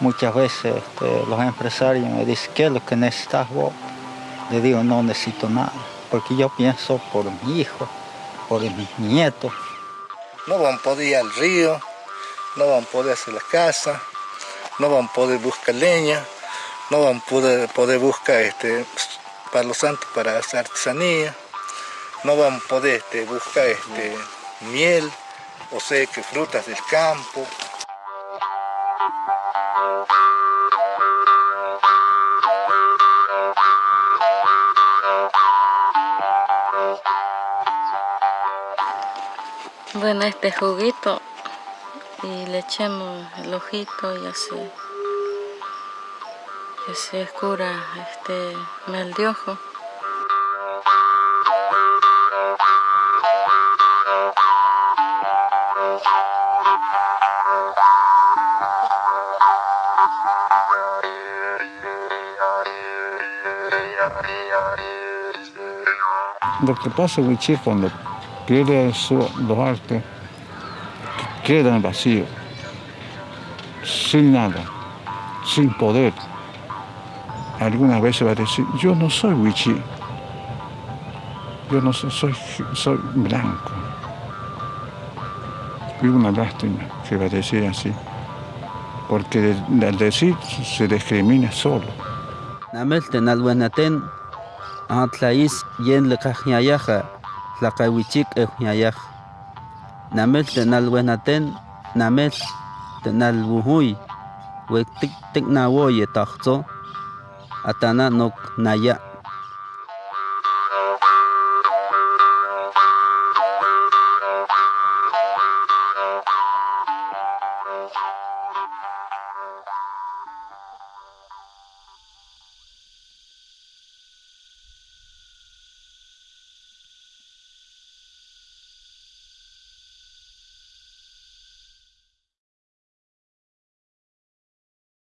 Muchas veces este, los empresarios me dicen, ¿qué es lo que necesitas vos? Le digo, no necesito nada, porque yo pienso por mi hijo, por mis nietos. No van a poder ir al río, no van a poder hacer la casa, no van a poder buscar leña, no van a poder, buscar este, para los santos para hacer artesanía, no van a poder este, buscar este, miel, o sea, que frutas del campo. Bueno, este juguito y le echemos el ojito y así que se cura este mal de ojo. Lo que pasa, Wichi, cuando pierde su, los artes, quedan vacíos, sin nada, sin poder. Algunas veces va a decir, yo no soy Wichi, yo no soy, soy, soy blanco. Y una lástima que va a decir así, porque al decir se discrimina solo. antlaïs yen le kahyayaha, la kawichik ehyayah. Namel de nalwenaten, namel de nalwuhui, we tik tik na woye tahto, atana nok naya.